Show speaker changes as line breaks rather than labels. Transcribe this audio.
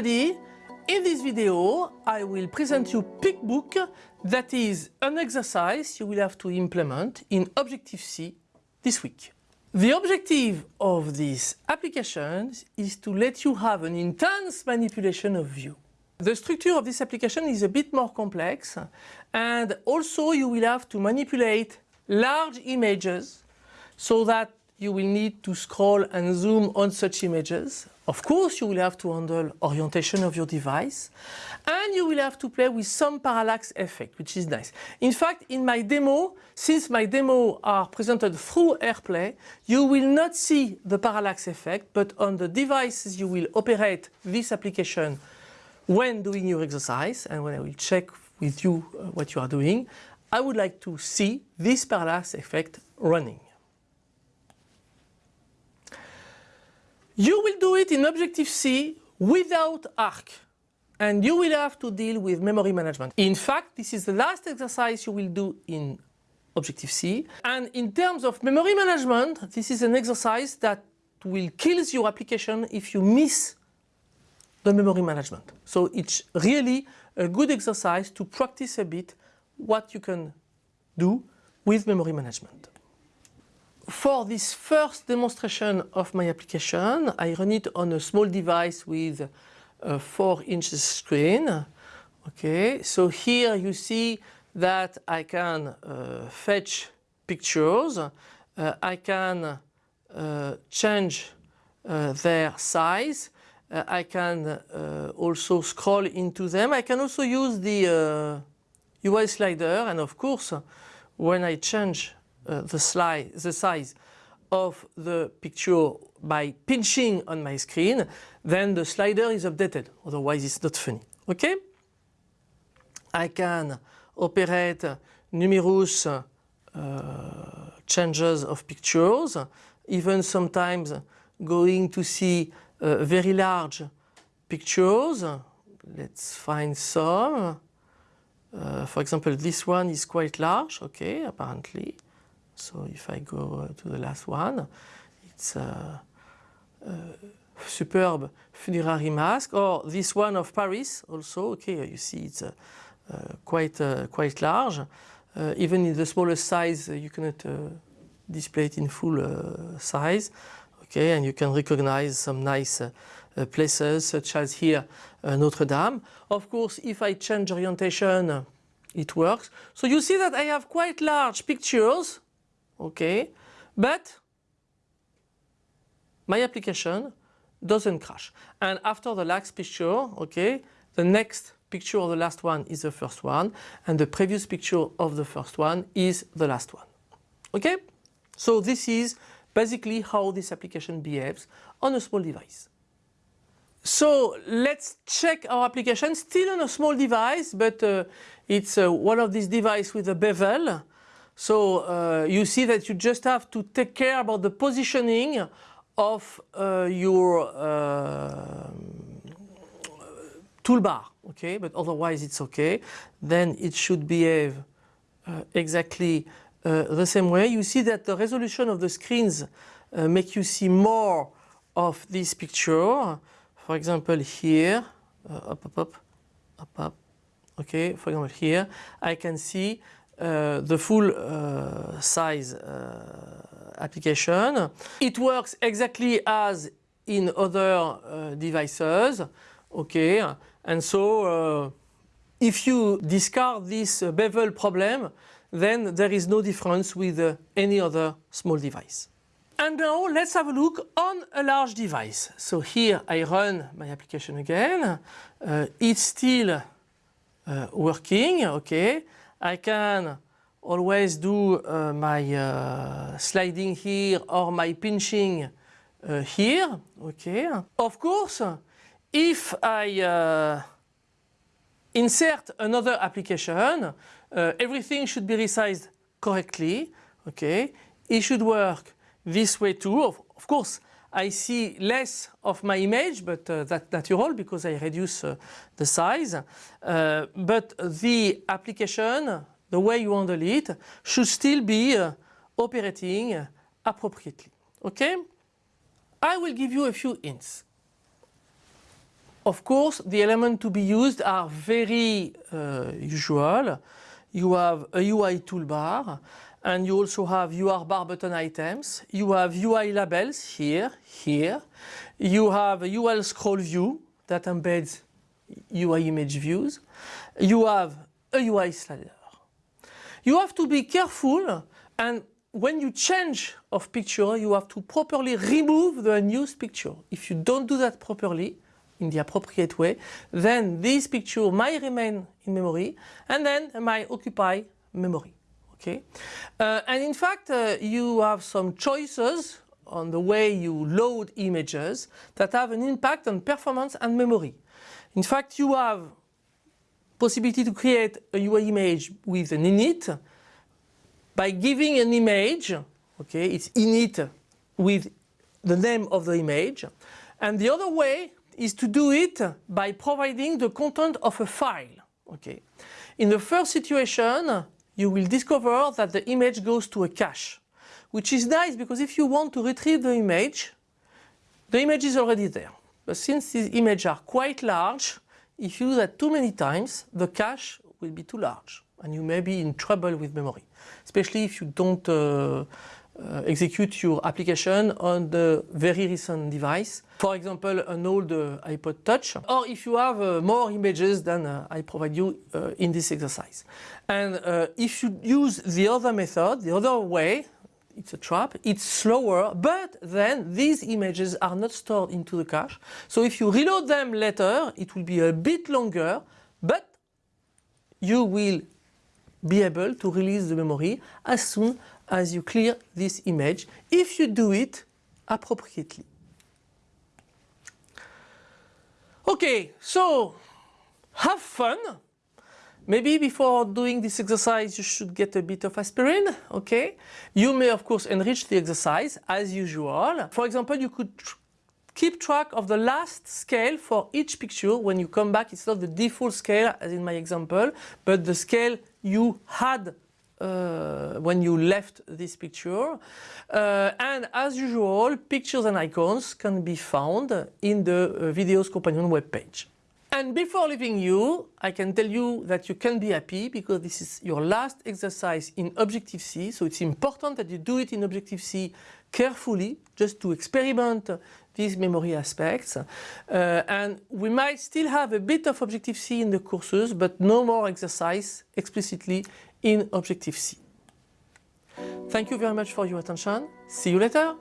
everybody, in this video I will present you PicBook that is an exercise you will have to implement in Objective-C this week. The objective of this application is to let you have an intense manipulation of view. The structure of this application is a bit more complex and also you will have to manipulate large images so that you will need to scroll and zoom on such images. Of course, you will have to handle orientation of your device and you will have to play with some parallax effect, which is nice. In fact, in my demo, since my demo are presented through AirPlay, you will not see the parallax effect, but on the devices you will operate this application when doing your exercise and when I will check with you uh, what you are doing, I would like to see this parallax effect running. You will do it in Objective-C without ARC and you will have to deal with memory management. In fact, this is the last exercise you will do in Objective-C and in terms of memory management, this is an exercise that will kill your application if you miss the memory management. So it's really a good exercise to practice a bit what you can do with memory management. For this first demonstration of my application, I run it on a small device with a 4 inches screen. Okay, so here you see that I can uh, fetch pictures, uh, I can uh, change uh, their size, uh, I can uh, also scroll into them, I can also use the UI slider and of course when I change uh, the, the size of the picture by pinching on my screen, then the slider is updated, otherwise it's not funny. Okay? I can operate numerous uh, changes of pictures, even sometimes going to see uh, very large pictures. Let's find some. Uh, for example, this one is quite large, okay, apparently. So if I go uh, to the last one, it's a, a superb funerary mask, or this one of Paris also, okay, you see it's uh, uh, quite, uh, quite large. Uh, even in the smallest size, you cannot display it in full size, okay, and you can recognize some nice uh, places such as here uh, Notre Dame. Of course, if I change orientation, it works. So you see that I have quite large pictures, okay, but my application doesn't crash. And after the last picture, okay, the next picture of the last one is the first one, and the previous picture of the first one is the last one. Okay? So this is basically how this application behaves on a small device. So let's check our application, still on a small device, but uh, it's uh, one of these devices with a bevel. So uh, you see that you just have to take care about the positioning of uh, your uh, toolbar, okay? But otherwise it's okay. Then it should behave uh, exactly the same way. You see that the resolution of the screens make you see more of this picture. For example, here, uh, up, up, up, up, up. Okay, for example, here I can see uh, the full uh, size uh, application. It works exactly as in other uh, devices. Okay, and so uh, if you discard this bevel problem, then there is no difference with any other small device. And now let's have a look on a large device. So here I run my application again. Uh, it's still uh, working, okay. I can always do uh, my uh, sliding here or my pinching uh, here, okay. Of course, if I uh, insert another application, everything should be resized correctly, okay. It should work this way too. Of, of, course, I see less of my image, but uh, that's natural because I reduce uh, the size. Uh, but the application, the way you handle it, should still be uh, operating appropriately. Okay? I will give you a few hints. of course, the elements to be used are very uh, usual. You have a UI toolbar and you also have UI bar button items. You have UI labels here, here. You have a UI scroll view that embeds UI image views. You have a UI slider. You have to be careful and when you change of picture, you have to properly remove the unused picture. If you don't do that properly, in the appropriate way, then this picture might remain in memory and then might occupy memory. Okay, uh, and in fact, uh, you have some choices on the way you load images that have an impact on performance and memory. In fact, you have possibility to create a UI image with an init by giving an image, okay, it's init with the name of the image. And the other way is to do it by providing the content of a file. Okay. In the first situation, you will discover that the image goes to a cache, which is nice because if you want to retrieve the image, the image is already there. But since these images are quite large, if you do that too many times, the cache will be too large and you may be in trouble with memory, especially if you don't uh, uh, execute your application on the very recent device. For example, an old uh, iPod Touch, or if you have uh, more images than uh, I provide you uh, in this exercise. And uh, if you use the other method, the other way, it's a trap, it's slower, but then these images are not stored into the cache. So if you reload them later, it will be a bit longer, but you will be able to release the memory as soon as you clear this image if you do it appropriately. Okay, so have fun. Maybe before doing this exercise you should get a bit of aspirin, okay? You may of course enrich the exercise as usual. For example, you could keep track of the last scale for each picture when you come back. It's not the default scale as in my example, but the scale you had uh, when you left this picture. Uh, and as usual, pictures and icons can be found in the uh, Videos Companion webpage. And before leaving you, I can tell you that you can be happy because this is your last exercise in Objective-C. So it's important that you do it in Objective-C carefully, just to experiment these memory aspects. Uh, and we might still have a bit of Objective-C in the courses, but no more exercise explicitly in Objective-C. Thank you very much for your attention. See you later.